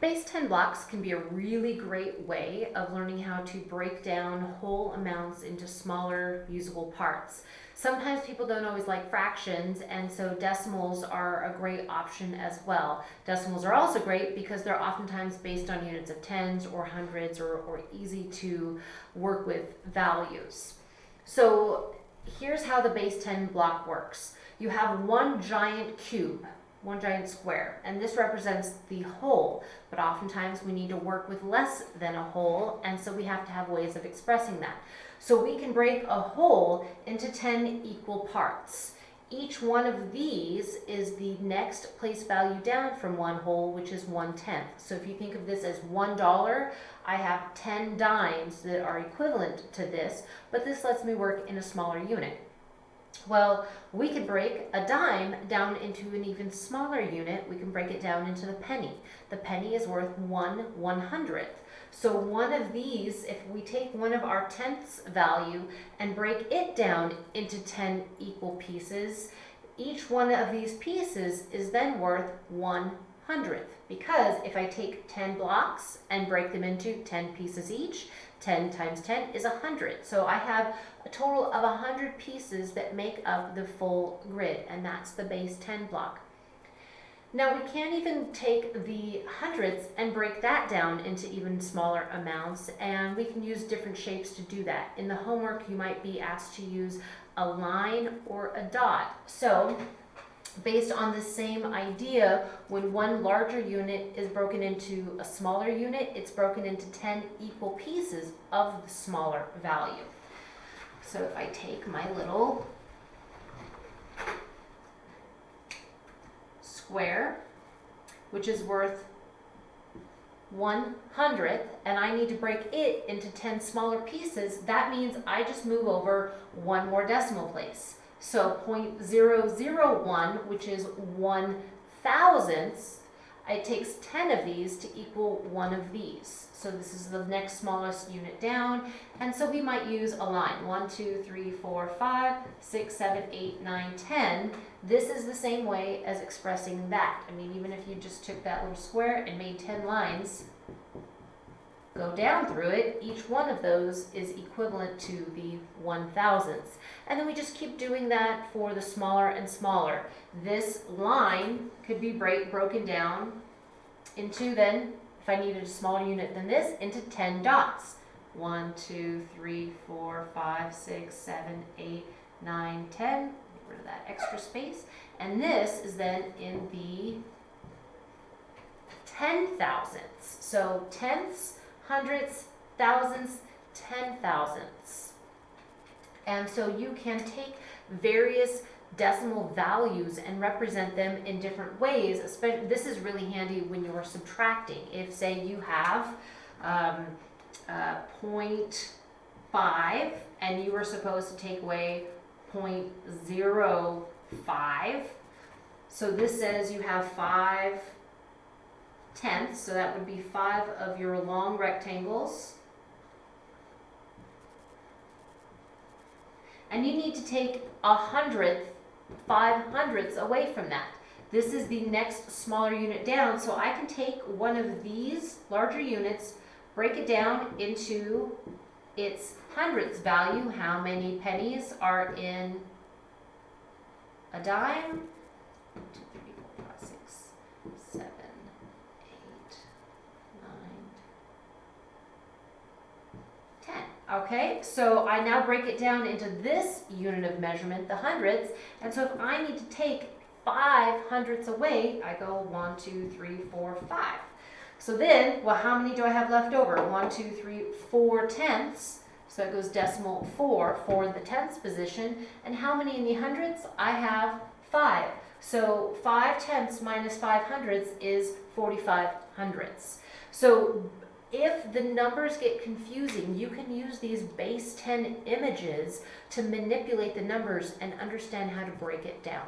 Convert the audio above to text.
Base 10 blocks can be a really great way of learning how to break down whole amounts into smaller usable parts. Sometimes people don't always like fractions and so decimals are a great option as well. Decimals are also great because they're oftentimes based on units of tens or hundreds or, or easy to work with values. So here's how the base 10 block works. You have one giant cube one giant square. And this represents the whole, but oftentimes we need to work with less than a whole, and so we have to have ways of expressing that. So we can break a whole into 10 equal parts. Each one of these is the next place value down from one whole, which is one tenth. So if you think of this as one dollar, I have 10 dimes that are equivalent to this, but this lets me work in a smaller unit. Well, we could break a dime down into an even smaller unit. We can break it down into the penny. The penny is worth one one hundredth. So one of these, if we take one of our tenths value and break it down into 10 equal pieces, each one of these pieces is then worth one hundredth. Because if I take 10 blocks and break them into 10 pieces each, 10 times 10 is 100. So I have a total of 100 pieces that make up the full grid, and that's the base 10 block. Now we can't even take the hundredths and break that down into even smaller amounts, and we can use different shapes to do that. In the homework, you might be asked to use a line or a dot. So based on the same idea, when one larger unit is broken into a smaller unit, it's broken into 10 equal pieces of the smaller value. So if I take my little square, which is worth one hundredth, and I need to break it into 10 smaller pieces, that means I just move over one more decimal place. So 0.001, which is one thousandths, it takes 10 of these to equal one of these. So this is the next smallest unit down. And so we might use a line. 1, 2, 3, 4, 5, 6, 7, 8, 9, 10. This is the same way as expressing that. I mean, even if you just took that little square and made 10 lines, go down through it, each one of those is equivalent to the one thousandths. And then we just keep doing that for the smaller and smaller. This line could be break, broken down into then, if I needed a smaller unit than this, into 10 dots. 1, 2, 3, 4, 5, 6, 7, 8, 9, 10. Get rid of that extra space. And this is then in the ten thousandths. So tenths Hundreds, thousands, ten thousands. And so you can take various decimal values and represent them in different ways. Especially, this is really handy when you're subtracting. If, say, you have um, uh, 0.5 and you were supposed to take away 0.05, so this says you have 5 tenth, so that would be five of your long rectangles. And you need to take a hundredth, five hundredths away from that. This is the next smaller unit down, so I can take one of these larger units, break it down into its hundredths value, how many pennies are in a dime, Okay, so I now break it down into this unit of measurement, the hundredths, and so if I need to take five hundredths away, I go one, two, three, four, five. So then, well, how many do I have left over? One, two, three, four tenths. So that goes decimal four for the tenths position. And how many in the hundredths? I have five. So five tenths minus five hundredths is 45 hundredths. So if the numbers get confusing, you can use these base 10 images to manipulate the numbers and understand how to break it down.